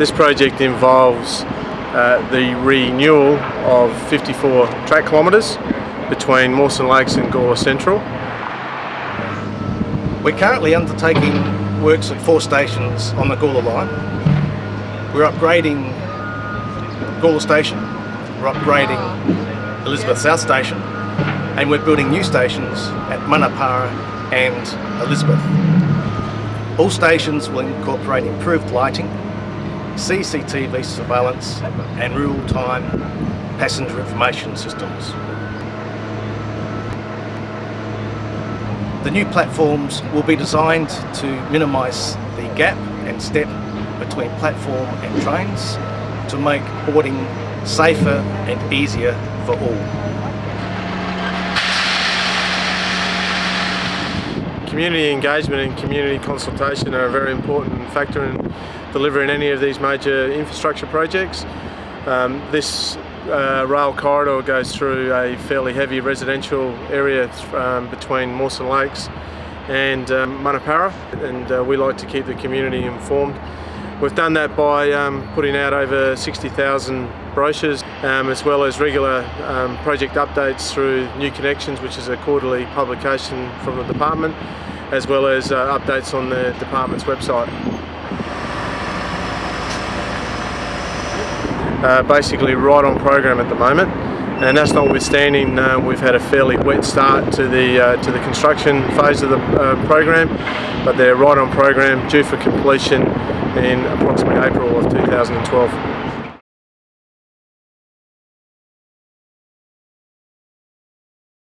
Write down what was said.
This project involves uh, the renewal of 54 track kilometres between Mawson Lakes and Gawler Central. We're currently undertaking works at four stations on the Gawler line. We're upgrading Gawler Station, we're upgrading Elizabeth South Station, and we're building new stations at Munno Para and Elizabeth. All stations will incorporate improved lighting, CCTV surveillance and real-time passenger information systems. The new platforms will be designed to minimise the gap and step between platform and trains to make boarding safer and easier for all. Community engagement and community consultation are a very important factor in delivering any of these major infrastructure projects. Um, this uh, rail corridor goes through a fairly heavy residential area um, between Mawson Lakes and um, Munno Para and uh, we like to keep the community informed. We've done that by um, putting out over 60,000 brochures um, as well as regular um, project updates through New Connections which is a quarterly publication from the department as well as uh, updates on the department's website. uh, basically right on program at the moment and that's notwithstanding uh, we've had a fairly wet start to the uh, to the construction phase of the uh, program but they're right on program due for completion in approximately April of 2012.